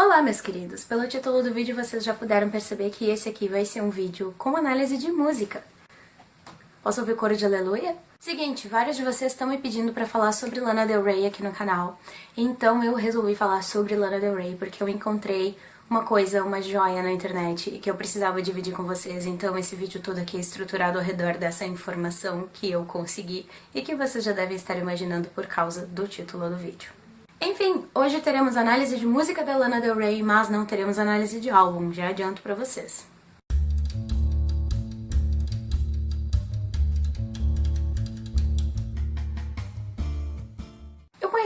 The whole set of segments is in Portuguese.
Olá, meus queridos! Pelo título do vídeo vocês já puderam perceber que esse aqui vai ser um vídeo com análise de música. Posso ouvir coro de aleluia? Seguinte, vários de vocês estão me pedindo pra falar sobre Lana Del Rey aqui no canal, então eu resolvi falar sobre Lana Del Rey porque eu encontrei uma coisa, uma joia na internet que eu precisava dividir com vocês, então esse vídeo todo aqui é estruturado ao redor dessa informação que eu consegui e que vocês já devem estar imaginando por causa do título do vídeo. Enfim, hoje teremos análise de música da Lana Del Rey, mas não teremos análise de álbum, já adianto pra vocês.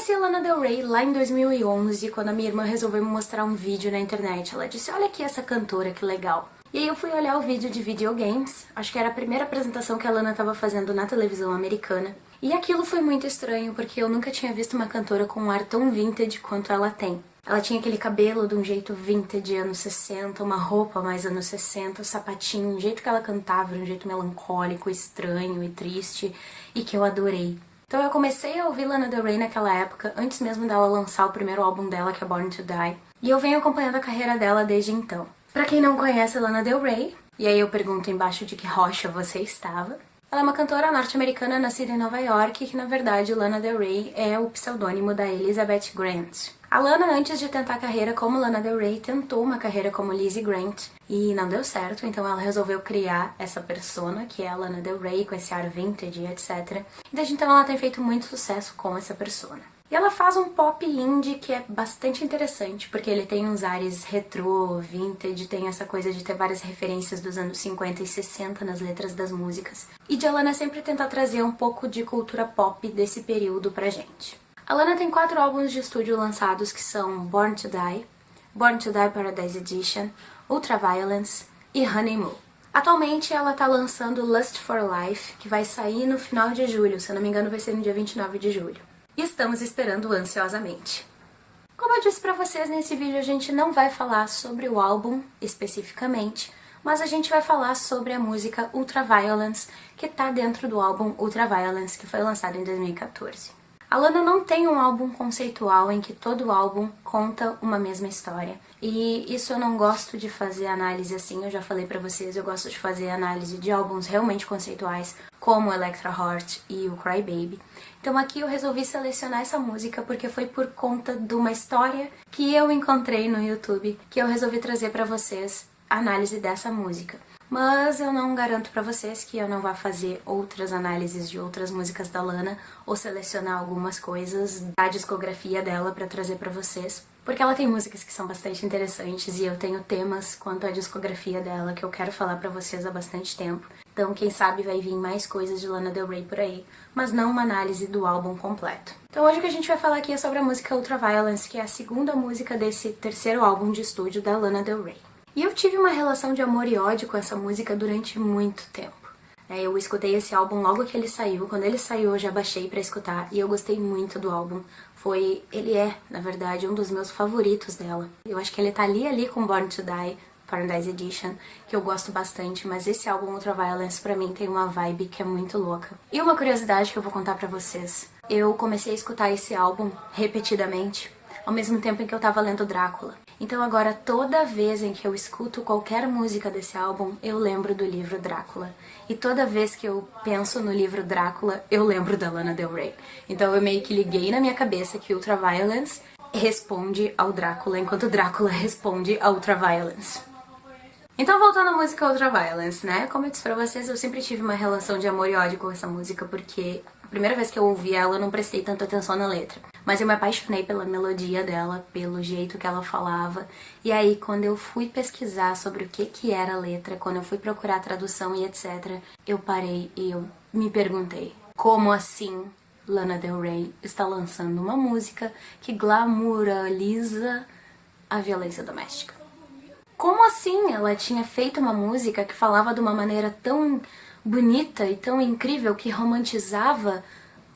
conheci a Lana Del Rey lá em 2011, quando a minha irmã resolveu me mostrar um vídeo na internet. Ela disse, olha aqui essa cantora, que legal. E aí eu fui olhar o vídeo de videogames, acho que era a primeira apresentação que a Lana estava fazendo na televisão americana. E aquilo foi muito estranho, porque eu nunca tinha visto uma cantora com um ar tão vintage quanto ela tem. Ela tinha aquele cabelo de um jeito vintage, anos 60, uma roupa mais anos 60, o sapatinho, um jeito que ela cantava, um jeito melancólico, estranho e triste, e que eu adorei. Então eu comecei a ouvir Lana Del Rey naquela época, antes mesmo dela lançar o primeiro álbum dela, que é Born to Die, e eu venho acompanhando a carreira dela desde então. Pra quem não conhece Lana Del Rey, e aí eu pergunto embaixo de que rocha você estava, ela é uma cantora norte-americana nascida em Nova York, que na verdade Lana Del Rey é o pseudônimo da Elizabeth Grant. A Lana, antes de tentar carreira como Lana Del Rey, tentou uma carreira como Lizzie Grant e não deu certo, então ela resolveu criar essa persona, que é a Lana Del Rey, com esse ar vintage, etc. E desde então ela tem feito muito sucesso com essa persona. E ela faz um pop indie que é bastante interessante, porque ele tem uns ares retrô, vintage, tem essa coisa de ter várias referências dos anos 50 e 60 nas letras das músicas. E de Alana sempre tentar trazer um pouco de cultura pop desse período pra gente. A Lana tem quatro álbuns de estúdio lançados que são Born to Die, Born to Die Paradise Edition, Ultraviolence e Honeymoon. Atualmente ela tá lançando Lust for Life, que vai sair no final de julho, se eu não me engano vai ser no dia 29 de julho. E estamos esperando ansiosamente. Como eu disse pra vocês, nesse vídeo a gente não vai falar sobre o álbum especificamente, mas a gente vai falar sobre a música Ultraviolence, que tá dentro do álbum Ultraviolence, que foi lançado em 2014. A Lana não tem um álbum conceitual em que todo álbum conta uma mesma história. E isso eu não gosto de fazer análise assim, eu já falei pra vocês, eu gosto de fazer análise de álbuns realmente conceituais, como Electra Heart e o Cry Baby. Então aqui eu resolvi selecionar essa música porque foi por conta de uma história que eu encontrei no YouTube, que eu resolvi trazer pra vocês a análise dessa música mas eu não garanto pra vocês que eu não vá fazer outras análises de outras músicas da Lana ou selecionar algumas coisas da discografia dela pra trazer pra vocês, porque ela tem músicas que são bastante interessantes e eu tenho temas quanto à discografia dela que eu quero falar pra vocês há bastante tempo. Então quem sabe vai vir mais coisas de Lana Del Rey por aí, mas não uma análise do álbum completo. Então hoje o que a gente vai falar aqui é sobre a música Ultraviolence, que é a segunda música desse terceiro álbum de estúdio da Lana Del Rey. E eu tive uma relação de amor e ódio com essa música durante muito tempo. É, eu escutei esse álbum logo que ele saiu, quando ele saiu eu já baixei pra escutar e eu gostei muito do álbum. Foi, ele é, na verdade, um dos meus favoritos dela. Eu acho que ele tá ali ali com Born to Die, Paradise Edition, que eu gosto bastante, mas esse álbum Ultraviolence pra mim tem uma vibe que é muito louca. E uma curiosidade que eu vou contar pra vocês. Eu comecei a escutar esse álbum repetidamente, ao mesmo tempo em que eu tava lendo Drácula. Então agora toda vez em que eu escuto qualquer música desse álbum, eu lembro do livro Drácula. E toda vez que eu penso no livro Drácula, eu lembro da Lana Del Rey. Então eu meio que liguei na minha cabeça que Ultraviolence responde ao Drácula, enquanto Drácula responde a Ultraviolence. Então voltando à música Ultraviolence, né? Como eu disse pra vocês, eu sempre tive uma relação de amor e ódio com essa música, porque a primeira vez que eu ouvi ela eu não prestei tanta atenção na letra. Mas eu me apaixonei pela melodia dela, pelo jeito que ela falava. E aí, quando eu fui pesquisar sobre o que, que era a letra, quando eu fui procurar a tradução e etc., eu parei e eu me perguntei, como assim Lana Del Rey está lançando uma música que glamouraliza a violência doméstica? Como assim ela tinha feito uma música que falava de uma maneira tão bonita e tão incrível que romantizava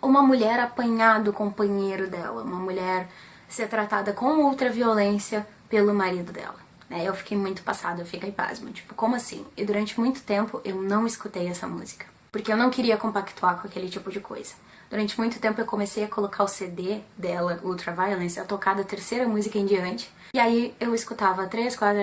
uma mulher apanhar do companheiro dela, uma mulher ser tratada com outra violência pelo marido dela. Né? Eu fiquei muito passada, eu fiquei pasma, tipo, como assim? E durante muito tempo eu não escutei essa música, porque eu não queria compactuar com aquele tipo de coisa. Durante muito tempo eu comecei a colocar o CD dela, Ultraviolence, a tocar da terceira música em diante, E aí eu escutava três, quatro,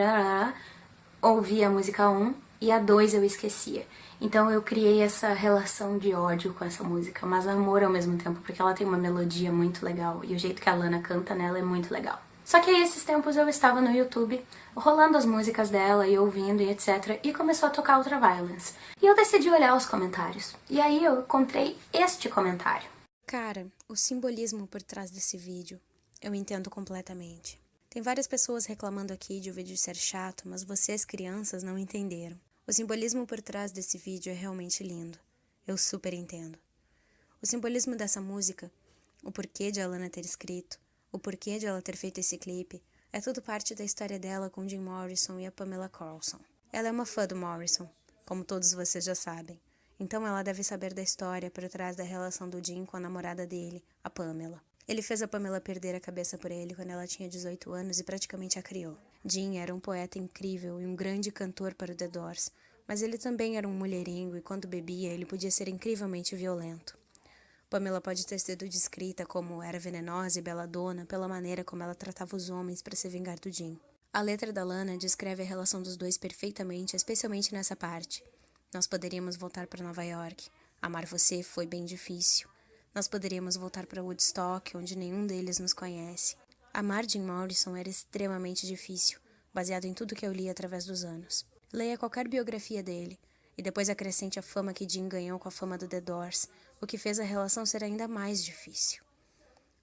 ouvia a música 1 um, e a 2 eu esquecia. Então eu criei essa relação de ódio com essa música, mas amor ao mesmo tempo, porque ela tem uma melodia muito legal e o jeito que a Lana canta nela é muito legal. Só que aí esses tempos eu estava no YouTube, rolando as músicas dela e ouvindo e etc, e começou a tocar Ultra Violence. E eu decidi olhar os comentários. E aí eu encontrei este comentário. Cara, o simbolismo por trás desse vídeo, eu entendo completamente. Tem várias pessoas reclamando aqui de o vídeo ser chato, mas vocês, crianças, não entenderam. O simbolismo por trás desse vídeo é realmente lindo. Eu super entendo. O simbolismo dessa música, o porquê de Alana ter escrito, o porquê de ela ter feito esse clipe, é tudo parte da história dela com Jim Morrison e a Pamela Carlson. Ela é uma fã do Morrison, como todos vocês já sabem. Então ela deve saber da história por trás da relação do Jim com a namorada dele, a Pamela. Ele fez a Pamela perder a cabeça por ele quando ela tinha 18 anos e praticamente a criou. Jim era um poeta incrível e um grande cantor para o The Doors, mas ele também era um mulherengo e quando bebia ele podia ser incrivelmente violento. Pamela pode ter sido descrita como era venenosa e beladona pela maneira como ela tratava os homens para se vingar do Jim. A letra da Lana descreve a relação dos dois perfeitamente, especialmente nessa parte. Nós poderíamos voltar para Nova York. Amar você foi bem difícil. Nós poderíamos voltar para Woodstock, onde nenhum deles nos conhece. Amar Jim Morrison era extremamente difícil, baseado em tudo que eu li através dos anos. Leia qualquer biografia dele, e depois acrescente a fama que Jim ganhou com a fama do The Doors, o que fez a relação ser ainda mais difícil.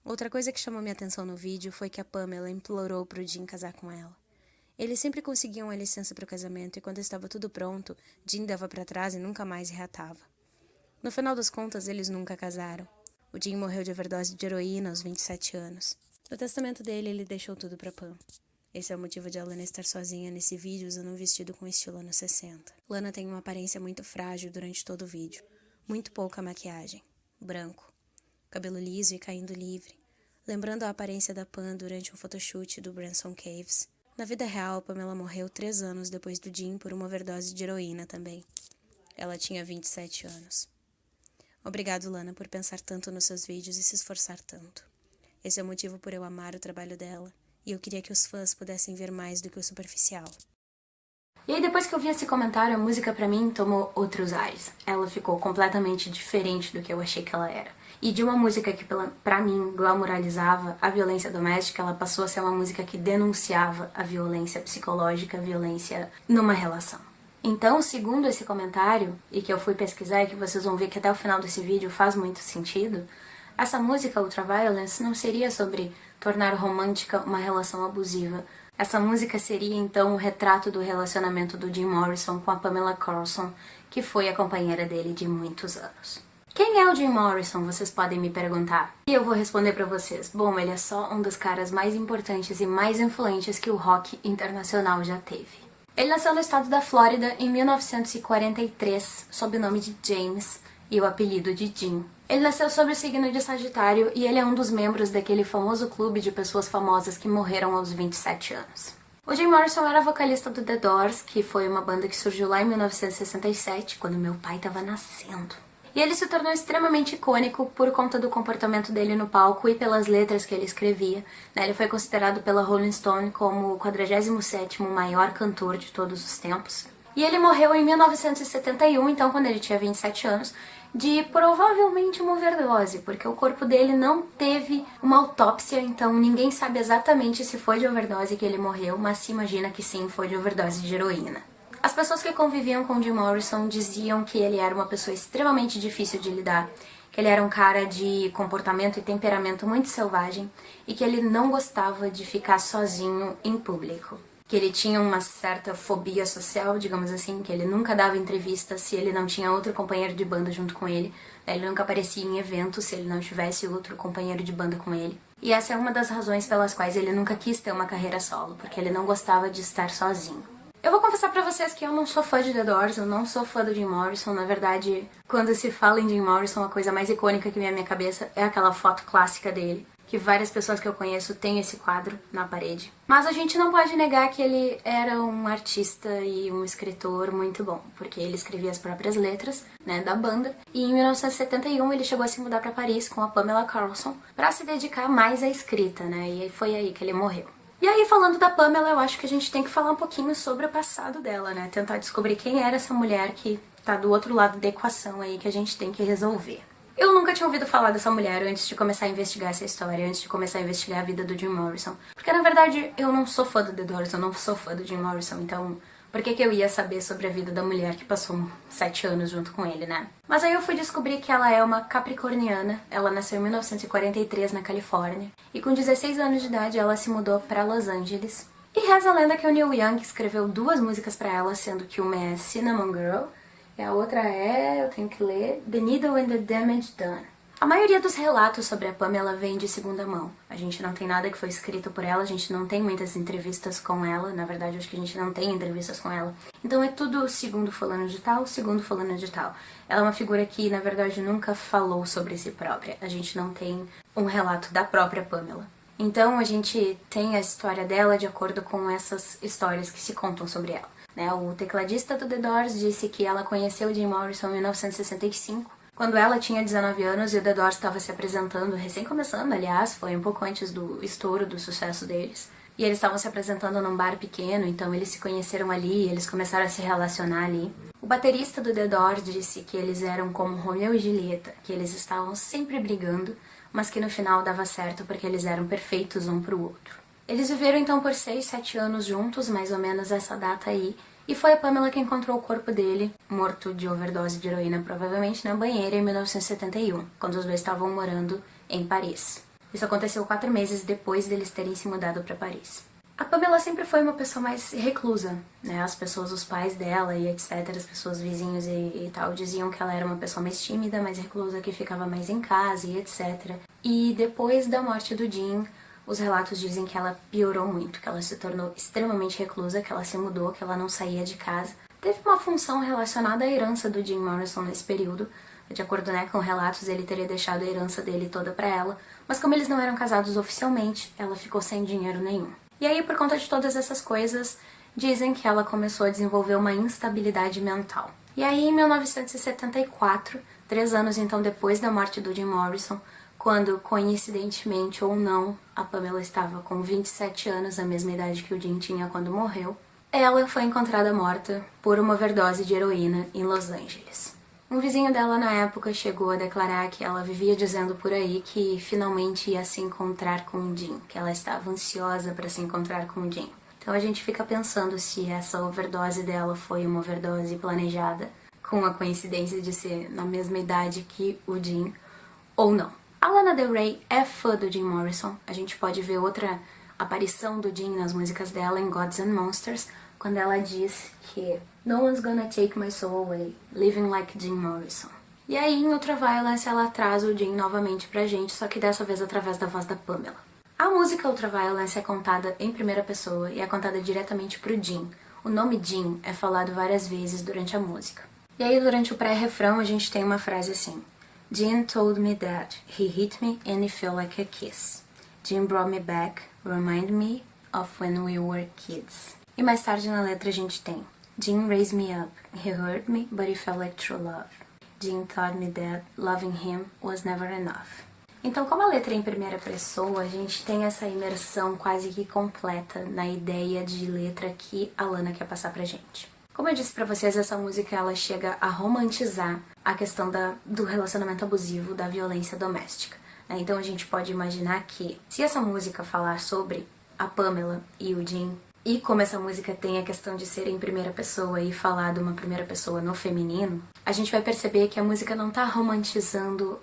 Outra coisa que chamou minha atenção no vídeo foi que a Pamela implorou para o Jim casar com ela. Eles sempre conseguiam a licença para o casamento e quando estava tudo pronto, Jim dava para trás e nunca mais reatava. No final das contas, eles nunca casaram. O Jim morreu de overdose de heroína aos 27 anos. No testamento dele, ele deixou tudo para Pam. Esse é o motivo de a Lana estar sozinha nesse vídeo usando um vestido com estilo anos 60. Lana tem uma aparência muito frágil durante todo o vídeo. Muito pouca maquiagem. Branco. Cabelo liso e caindo livre. Lembrando a aparência da Pam durante um photoshoot do Branson Caves. Na vida real, Pamela morreu três anos depois do Jim por uma overdose de heroína também. Ela tinha 27 anos. Obrigado, Lana, por pensar tanto nos seus vídeos e se esforçar tanto. Esse é o motivo por eu amar o trabalho dela, e eu queria que os fãs pudessem ver mais do que o superficial. E aí depois que eu vi esse comentário, a música pra mim tomou outros ares. Ela ficou completamente diferente do que eu achei que ela era. E de uma música que pra mim glamoralizava a violência doméstica, ela passou a ser uma música que denunciava a violência psicológica, a violência numa relação. Então, segundo esse comentário, e que eu fui pesquisar e que vocês vão ver que até o final desse vídeo faz muito sentido, essa música Ultraviolence não seria sobre tornar romântica uma relação abusiva. Essa música seria então o retrato do relacionamento do Jim Morrison com a Pamela Carlson, que foi a companheira dele de muitos anos. Quem é o Jim Morrison, vocês podem me perguntar. E eu vou responder pra vocês. Bom, ele é só um dos caras mais importantes e mais influentes que o rock internacional já teve. Ele nasceu no estado da Flórida em 1943, sob o nome de James e o apelido de Jim. Ele nasceu sob o signo de Sagitário e ele é um dos membros daquele famoso clube de pessoas famosas que morreram aos 27 anos. O Jim Morrison era vocalista do The Doors, que foi uma banda que surgiu lá em 1967, quando meu pai estava nascendo. E ele se tornou extremamente icônico por conta do comportamento dele no palco e pelas letras que ele escrevia. Né? Ele foi considerado pela Rolling Stone como o 47º maior cantor de todos os tempos. E ele morreu em 1971, então quando ele tinha 27 anos, de provavelmente uma overdose, porque o corpo dele não teve uma autópsia, então ninguém sabe exatamente se foi de overdose que ele morreu, mas se imagina que sim, foi de overdose de heroína. As pessoas que conviviam com Jim Morrison diziam que ele era uma pessoa extremamente difícil de lidar, que ele era um cara de comportamento e temperamento muito selvagem e que ele não gostava de ficar sozinho em público. Que ele tinha uma certa fobia social, digamos assim, que ele nunca dava entrevista se ele não tinha outro companheiro de banda junto com ele, ele nunca aparecia em eventos se ele não tivesse outro companheiro de banda com ele. E essa é uma das razões pelas quais ele nunca quis ter uma carreira solo, porque ele não gostava de estar sozinho. Eu vou confessar pra vocês que eu não sou fã de The Doors, eu não sou fã do Jim Morrison. Na verdade, quando se fala em Jim Morrison, a coisa mais icônica que vem à minha cabeça é aquela foto clássica dele, que várias pessoas que eu conheço têm esse quadro na parede. Mas a gente não pode negar que ele era um artista e um escritor muito bom, porque ele escrevia as próprias letras, né, da banda, e em 1971 ele chegou a se mudar para Paris com a Pamela Carlson para se dedicar mais à escrita, né, e foi aí que ele morreu. E aí, falando da Pamela, eu acho que a gente tem que falar um pouquinho sobre o passado dela, né? Tentar descobrir quem era essa mulher que tá do outro lado da equação aí que a gente tem que resolver. Eu nunca tinha ouvido falar dessa mulher antes de começar a investigar essa história, antes de começar a investigar a vida do Jim Morrison. Porque, na verdade, eu não sou fã do The Doors, eu não sou fã do Jim Morrison, então por que, que eu ia saber sobre a vida da mulher que passou sete anos junto com ele, né? Mas aí eu fui descobrir que ela é uma capricorniana, ela nasceu em 1943 na Califórnia, e com 16 anos de idade ela se mudou para Los Angeles. E reza a lenda que o Neil Young escreveu duas músicas para ela, sendo que uma é Cinnamon Girl, e a outra é, eu tenho que ler, The Needle and the Damage Done. A maioria dos relatos sobre a Pamela vem de segunda mão. A gente não tem nada que foi escrito por ela, a gente não tem muitas entrevistas com ela, na verdade acho que a gente não tem entrevistas com ela. Então é tudo segundo fulano de tal, segundo fulano de tal. Ela é uma figura que, na verdade, nunca falou sobre si própria. A gente não tem um relato da própria Pamela. Então a gente tem a história dela de acordo com essas histórias que se contam sobre ela. Né? O tecladista do The Doors disse que ela conheceu Jim Morrison em 1965 quando ela tinha 19 anos e o The Doors estava se apresentando, recém começando, aliás, foi um pouco antes do estouro do sucesso deles. E eles estavam se apresentando num bar pequeno, então eles se conheceram ali, eles começaram a se relacionar ali. O baterista do The Doors disse que eles eram como Romeo e Julieta, que eles estavam sempre brigando, mas que no final dava certo porque eles eram perfeitos um pro outro. Eles viveram então por 6, 7 anos juntos, mais ou menos essa data aí, e foi a Pamela que encontrou o corpo dele, morto de overdose de heroína provavelmente, na banheira em 1971, quando os dois estavam morando em Paris. Isso aconteceu quatro meses depois deles terem se mudado para Paris. A Pamela sempre foi uma pessoa mais reclusa, né? As pessoas, os pais dela e etc, as pessoas vizinhos e, e, tal, diziam que ela era uma pessoa mais tímida, mais reclusa, que ficava mais em casa e etc. E depois da morte do Jim, os relatos dizem que ela piorou muito, que ela se tornou extremamente reclusa, que ela se mudou, que ela não saía de casa. Teve uma função relacionada à herança do Jim Morrison nesse período. De acordo né, com relatos, ele teria deixado a herança dele toda para ela, mas como eles não eram casados oficialmente, ela ficou sem dinheiro nenhum. E aí, por conta de todas essas coisas, dizem que ela começou a desenvolver uma instabilidade mental. E aí, em 1974, três anos então depois da morte do Jim Morrison, quando, coincidentemente ou não, a Pamela estava com 27 anos, a mesma idade que o Jim tinha quando morreu, ela foi encontrada morta por uma overdose de heroína em Los Angeles. Um vizinho dela na época chegou a declarar que ela vivia dizendo por aí que finalmente ia se encontrar com o Jim, que ela estava ansiosa para se encontrar com o Jim. Então a gente fica pensando se essa overdose dela foi uma overdose planejada, com a coincidência de ser na mesma idade que o Jim, ou não. A Lana Del Rey é fã do Jim Morrison. A gente pode ver outra aparição do Jim nas músicas dela em Gods and Monsters, quando ela diz que No one's gonna take my soul away, living like Jim Morrison. E aí, em Ultraviolence, ela traz o Jim novamente pra gente, só que dessa vez através da voz da Pamela. A música Ultraviolence é contada em primeira pessoa e é contada diretamente pro Jim. O nome Jim é falado várias vezes durante a música. E aí, durante o pré-refrão, a gente tem uma frase assim Jim told me that he hit me and it felt like a kiss. Jim brought me back, remind me of when we were kids. E mais tarde na letra a gente tem Jim raised me up, he hurt me, but it felt like true love. Jim taught me that loving him was never enough. Então, como a letra é em primeira pessoa, a gente tem essa imersão quase que completa na ideia de letra que a Lana quer passar pra gente. Como eu disse pra vocês, essa música ela chega a romantizar a questão da, do relacionamento abusivo, da violência doméstica. Né? Então a gente pode imaginar que, se essa música falar sobre a Pamela e o Jim, e como essa música tem a questão de ser em primeira pessoa e falar de uma primeira pessoa no feminino, a gente vai perceber que a música não tá romantizando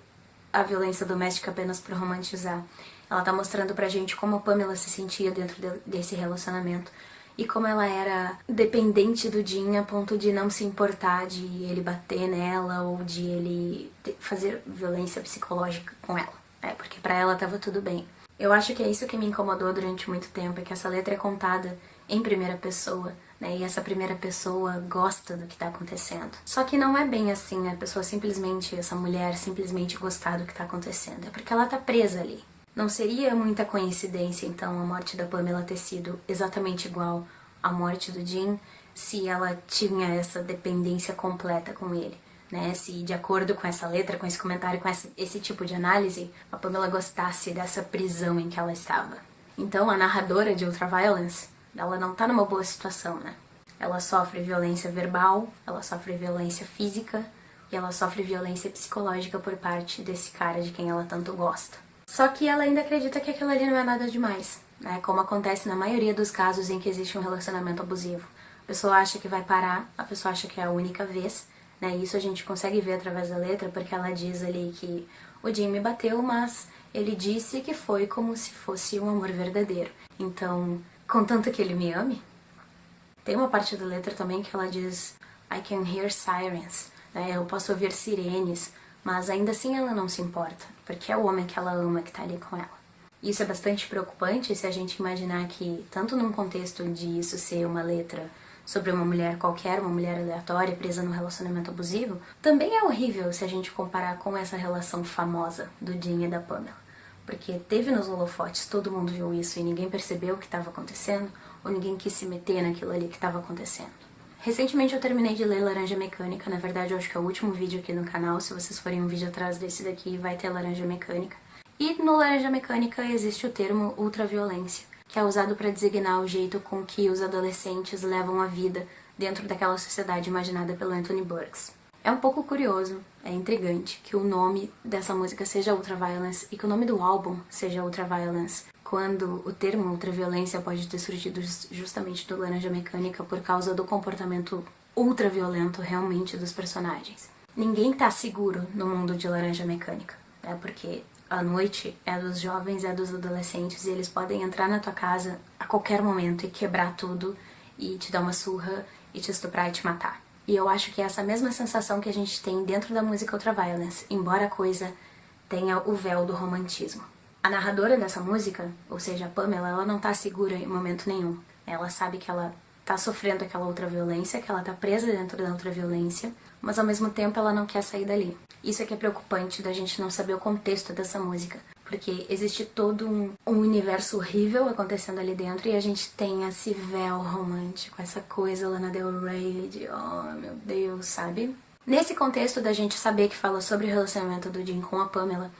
a violência doméstica apenas por romantizar. Ela tá mostrando pra gente como a Pamela se sentia dentro de, desse relacionamento, e como ela era dependente do Jim a ponto de não se importar de ele bater nela ou de ele fazer violência psicológica com ela, né? Porque pra ela tava tudo bem. Eu acho que é isso que me incomodou durante muito tempo, é que essa letra é contada em primeira pessoa, né? E essa primeira pessoa gosta do que tá acontecendo. Só que não é bem assim, a pessoa simplesmente, essa mulher simplesmente gostar do que tá acontecendo. É porque ela tá presa ali. Não seria muita coincidência, então, a morte da Pamela ter sido exatamente igual à morte do Jim, se ela tinha essa dependência completa com ele. Né? Se, de acordo com essa letra, com esse comentário, com esse, esse tipo de análise, a Pamela gostasse dessa prisão em que ela estava. Então a narradora de Ultraviolence, ela não tá numa boa situação, né? Ela sofre violência verbal, ela sofre violência física e ela sofre violência psicológica por parte desse cara de quem ela tanto gosta. Só que ela ainda acredita que aquilo ali não é nada demais, né? Como acontece na maioria dos casos em que existe um relacionamento abusivo. A pessoa acha que vai parar, a pessoa acha que é a única vez, né? Isso a gente consegue ver através da letra, porque ela diz ali que o Jim me bateu, mas ele disse que foi como se fosse um amor verdadeiro. Então, contanto que ele me ame, tem uma parte da letra também que ela diz I can hear sirens, né? eu posso ouvir sirenes, mas ainda assim ela não se importa, porque é o homem que ela ama que tá ali com ela. Isso é bastante preocupante se a gente imaginar que, tanto num contexto de isso ser uma letra sobre uma mulher qualquer, uma mulher aleatória presa num relacionamento abusivo, também é horrível se a gente comparar com essa relação famosa do Dean e da Pamela. Porque teve nos holofotes, todo mundo viu isso e ninguém percebeu o que estava acontecendo, ou ninguém quis se meter naquilo ali que estava acontecendo. Recentemente eu terminei de ler Laranja Mecânica, na verdade eu acho que é o último vídeo aqui no canal, se vocês forem um vídeo atrás desse daqui vai ter Laranja Mecânica. E no Laranja Mecânica existe o termo ultraviolência, que é usado para designar o jeito com que os adolescentes levam a vida dentro daquela sociedade imaginada pelo Anthony Burks. É um pouco curioso, é intrigante, que o nome dessa música seja Ultraviolence e que o nome do álbum seja Ultraviolence, quando o termo ultraviolência pode ter surgido justamente do Laranja Mecânica por causa do comportamento ultraviolento realmente dos personagens. Ninguém tá seguro no mundo de Laranja Mecânica, né? Porque a noite é dos jovens, é dos adolescentes e eles podem entrar na tua casa a qualquer momento e quebrar tudo e te dar uma surra e te estuprar e te matar. E eu acho que é essa mesma sensação que a gente tem dentro da música Ultraviolence, embora a coisa tenha o véu do romantismo. A narradora dessa música, ou seja, a Pamela, ela não tá segura em momento nenhum. Ela sabe que ela tá sofrendo aquela outra violência, que ela tá presa dentro da outra violência, mas ao mesmo tempo ela não quer sair dali. Isso é que é preocupante da gente não saber o contexto dessa música, porque existe todo um, um, universo horrível acontecendo ali dentro e a gente tem esse véu romântico, essa coisa lá na Del Rey de oh meu Deus, sabe? Nesse contexto da gente saber que fala sobre o relacionamento do Jim com a Pamela,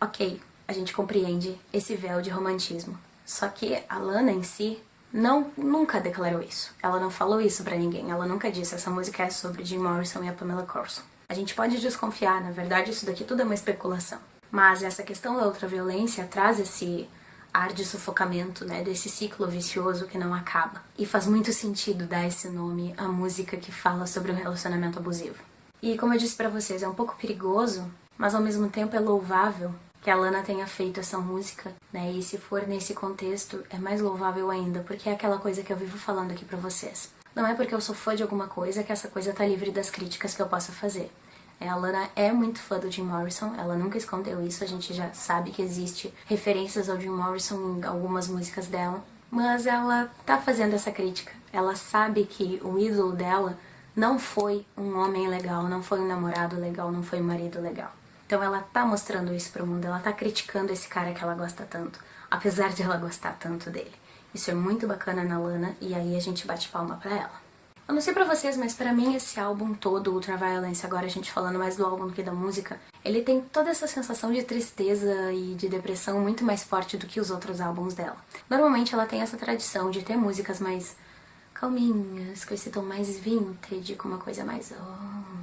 ok, a gente compreende esse véu de romantismo. Só que a Lana em si não nunca declarou isso. Ela não falou isso pra ninguém. Ela nunca disse essa música é sobre Jim Morrison e a Pamela Corson. A gente pode desconfiar, na verdade isso daqui tudo é uma especulação. Mas essa questão da ultraviolência traz esse ar de sufocamento, né, desse ciclo vicioso que não acaba. E faz muito sentido dar esse nome à música que fala sobre um relacionamento abusivo. E como eu disse pra vocês, é um pouco perigoso, mas ao mesmo tempo é louvável que a Lana tenha feito essa música, né? E se for nesse contexto, é mais louvável ainda, porque é aquela coisa que eu vivo falando aqui pra vocês. Não é porque eu sou fã de alguma coisa que essa coisa tá livre das críticas que eu possa fazer. É, a Lana é muito fã do Jim Morrison, ela nunca escondeu isso, a gente já sabe que existe referências ao Jim Morrison em algumas músicas dela, mas ela tá fazendo essa crítica. Ela sabe que o ídolo dela não foi um homem legal, não foi um namorado legal, não foi um marido legal. Então ela tá mostrando isso pro mundo, ela tá criticando esse cara que ela gosta tanto, apesar de ela gostar tanto dele. Isso é muito bacana na Lana e aí a gente bate palma pra ela. Eu não sei pra vocês, mas pra mim esse álbum todo, Ultraviolence, agora a gente falando mais do álbum do que da música, ele tem toda essa sensação de tristeza e de depressão muito mais forte do que os outros álbuns dela. Normalmente ela tem essa tradição de ter músicas mais calminhas, com esse tom mais vintage, com uma coisa mais... Oh,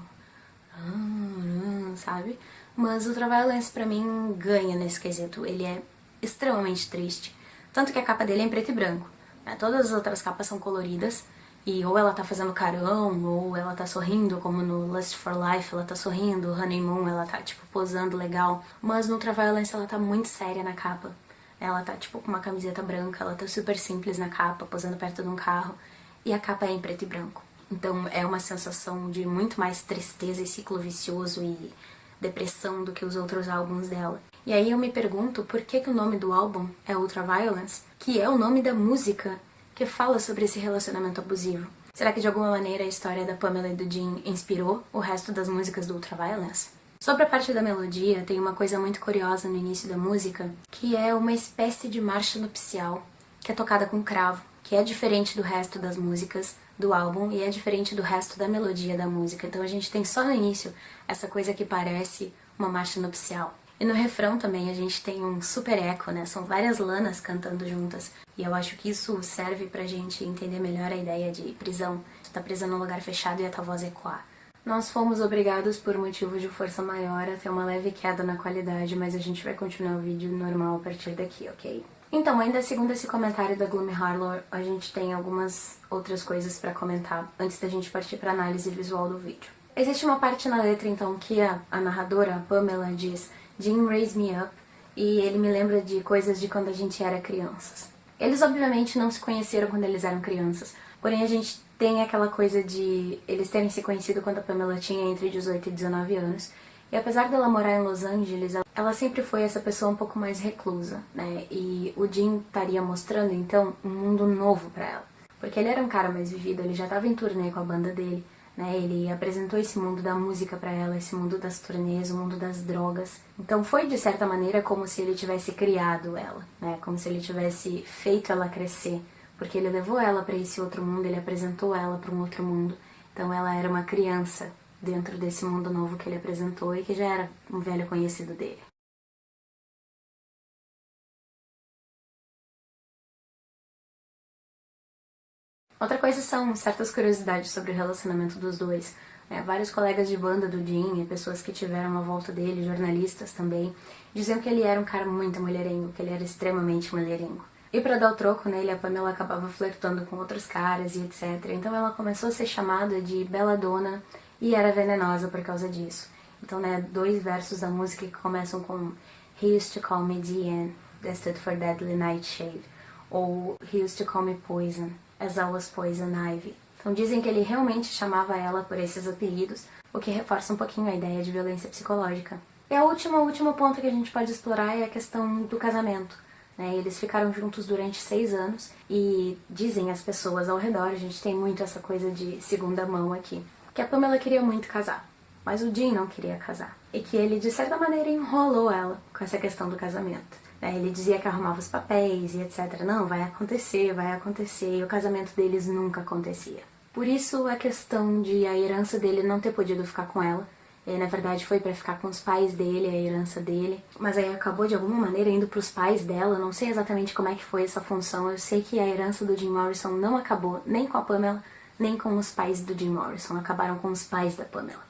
oh, sabe? Mas o Ultraviolence pra mim ganha nesse quesito. Ele é extremamente triste. Tanto que a capa dele é em preto e branco. Né? Todas as outras capas são coloridas. E ou ela tá fazendo carão, ou ela tá sorrindo, como no Lust for Life, ela tá sorrindo, Honeymoon, ela tá, tipo, posando legal. Mas no Ultraviolence ela tá muito séria na capa. Ela tá, tipo, com uma camiseta branca, ela tá super simples na capa, posando perto de um carro. E a capa é em preto e branco. Então é uma sensação de muito mais tristeza e ciclo vicioso e depressão do que os outros álbuns dela. E aí eu me pergunto por que, que o nome do álbum é Ultraviolence, que é o nome da música que fala sobre esse relacionamento abusivo. Será que de alguma maneira a história da Pamela e do Jim inspirou o resto das músicas do Ultraviolence? Sobre a parte da melodia, tem uma coisa muito curiosa no início da música, que é uma espécie de marcha nupcial, que é tocada com cravo, que é diferente do resto das músicas, do álbum e é diferente do resto da melodia da música. Então a gente tem só no início essa coisa que parece uma marcha nupcial. E no refrão também a gente tem um super eco, né? São várias lanas cantando juntas. E eu acho que isso serve pra gente entender melhor a ideia de prisão. Tu tá presa num lugar fechado e a tua voz ecoar. Nós fomos obrigados por motivo de força maior a ter uma leve queda na qualidade, mas a gente vai continuar o vídeo normal a partir daqui, ok? Então, ainda segundo esse comentário da Gloomy Harlow, a gente tem algumas outras coisas pra comentar antes da gente partir pra análise visual do vídeo. Existe uma parte na letra, então, que a, a narradora, a Pamela, diz Jim raised me up, e ele me lembra de coisas de quando a gente era crianças. Eles obviamente não se conheceram quando eles eram crianças, porém a gente tem aquela coisa de eles terem se conhecido quando a Pamela tinha entre 18 e 19 anos, e apesar dela morar em Los Angeles, ela sempre foi essa pessoa um pouco mais reclusa, né? E o Jim estaria mostrando então um mundo novo para ela. Porque ele era um cara mais vivido, ele já estava em turnê com a banda dele, né? Ele apresentou esse mundo da música para ela, esse mundo das turnês, o mundo das drogas. Então foi de certa maneira como se ele tivesse criado ela, né? Como se ele tivesse feito ela crescer, porque ele levou ela para esse outro mundo, ele apresentou ela para um outro mundo. Então ela era uma criança dentro desse mundo novo que ele apresentou e que já era um velho conhecido dele. Outra coisa são certas curiosidades sobre o relacionamento dos dois. É, vários colegas de banda do Jim e pessoas que tiveram a volta dele, jornalistas também, diziam que ele era um cara muito mulherengo, que ele era extremamente mulherengo. E para dar o troco nele, a Pamela acabava flertando com outros caras e etc. Então ela começou a ser chamada de Bela Dona e era venenosa por causa disso. Então, né, dois versos da música que começam com He used to call me DN, that stood for Deadly Nightshade, ou He used to call me Poison, as I was Poison Ivy. Então dizem que ele realmente chamava ela por esses apelidos, o que reforça um pouquinho a ideia de violência psicológica. E a última, último ponto que a gente pode explorar é a questão do casamento. Né? Eles ficaram juntos durante seis anos e dizem as pessoas ao redor, a gente tem muito essa coisa de segunda mão aqui, que a Pamela queria muito casar, mas o Jim não queria casar. E que ele, de certa maneira, enrolou ela com essa questão do casamento. Né? Ele dizia que arrumava os papéis e etc. Não, vai acontecer, vai acontecer. E o casamento deles nunca acontecia. Por isso a questão de a herança dele não ter podido ficar com ela. Ele, na verdade, foi para ficar com os pais dele, a herança dele. Mas aí acabou, de alguma maneira, indo para os pais dela. Não sei exatamente como é que foi essa função. Eu sei que a herança do Jim Morrison não acabou nem com a Pamela, nem com os pais do Jim Morrison. Acabaram com os pais da Pamela.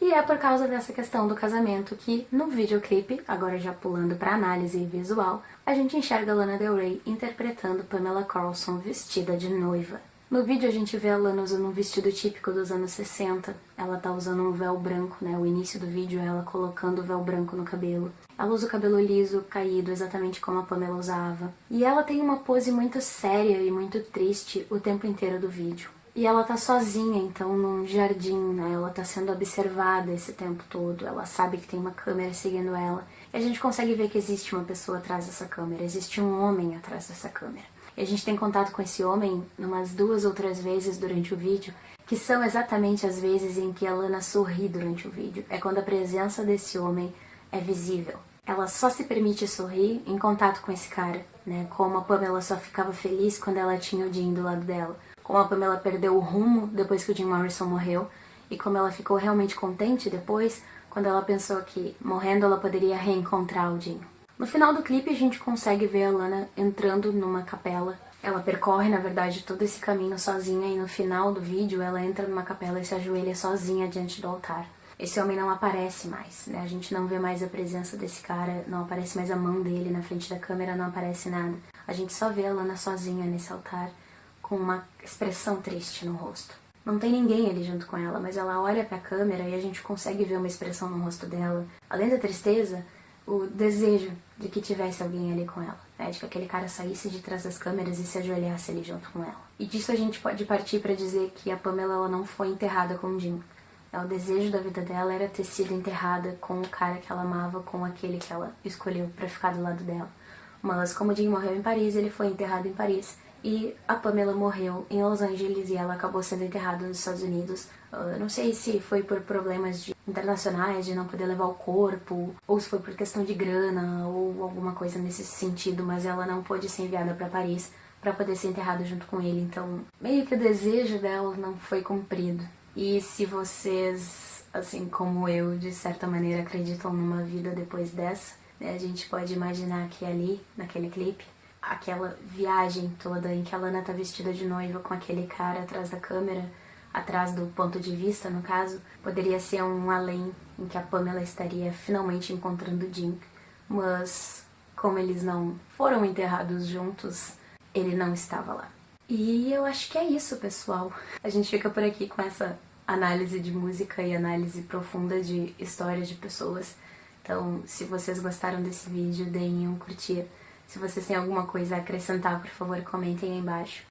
E é por causa dessa questão do casamento que, no videoclipe, agora já pulando para análise visual, a gente enxerga Lana Del Rey interpretando Pamela Carlson vestida de noiva. No vídeo a gente vê a Lana usando um vestido típico dos anos 60. Ela tá usando um véu branco, né? O início do vídeo é ela colocando o véu branco no cabelo. Ela usa o cabelo liso, caído, exatamente como a Pamela usava. E ela tem uma pose muito séria e muito triste o tempo inteiro do vídeo. E ela tá sozinha, então, num jardim, né? Ela tá sendo observada esse tempo todo. Ela sabe que tem uma câmera seguindo ela. E a gente consegue ver que existe uma pessoa atrás dessa câmera. Existe um homem atrás dessa câmera. E a gente tem contato com esse homem umas duas ou três vezes durante o vídeo, que são exatamente as vezes em que a Lana sorri durante o vídeo. É quando a presença desse homem é visível. Ela só se permite sorrir em contato com esse cara, né? Como a Pamela só ficava feliz quando ela tinha o Jim do lado dela como a Pamela perdeu o rumo depois que o Jim Morrison morreu e como ela ficou realmente contente depois, quando ela pensou que, morrendo, ela poderia reencontrar o Jim. No final do clipe, a gente consegue ver a Lana entrando numa capela. Ela percorre, na verdade, todo esse caminho sozinha e no final do vídeo ela entra numa capela e se ajoelha sozinha diante do altar. Esse homem não aparece mais, né? A gente não vê mais a presença desse cara, não aparece mais a mão dele na frente da câmera, não aparece nada. A gente só vê a Lana sozinha nesse altar com uma expressão triste no rosto. Não tem ninguém ali junto com ela, mas ela olha para a câmera e a gente consegue ver uma expressão no rosto dela. Além da tristeza, o desejo de que tivesse alguém ali com ela, né? de que aquele cara saísse de trás das câmeras e se ajoelhasse ali junto com ela. E disso a gente pode partir para dizer que a Pamela ela não foi enterrada com o Jim. O desejo da vida dela era ter sido enterrada com o cara que ela amava, com aquele que ela escolheu para ficar do lado dela. Mas como o Jim morreu em Paris, ele foi enterrado em Paris e a Pamela morreu em Los Angeles e ela acabou sendo enterrada nos Estados Unidos. Uh, não sei se foi por problemas de, internacionais, de não poder levar o corpo, ou se foi por questão de grana, ou alguma coisa nesse sentido, mas ela não pôde ser enviada para Paris para poder ser enterrada junto com ele, então meio que o desejo dela não foi cumprido. E se vocês, assim como eu, de certa maneira acreditam numa vida depois dessa, né, a gente pode imaginar que ali, naquele clipe, aquela viagem toda em que a Lana tá vestida de noiva com aquele cara atrás da câmera, atrás do ponto de vista, no caso, poderia ser um além em que a Pamela estaria finalmente encontrando Jim, mas como eles não foram enterrados juntos, ele não estava lá. E eu acho que é isso, pessoal. A gente fica por aqui com essa análise de música e análise profunda de histórias de pessoas. Então, se vocês gostaram desse vídeo, deem um curtir. Se vocês têm alguma coisa a acrescentar, por favor, comentem aí embaixo.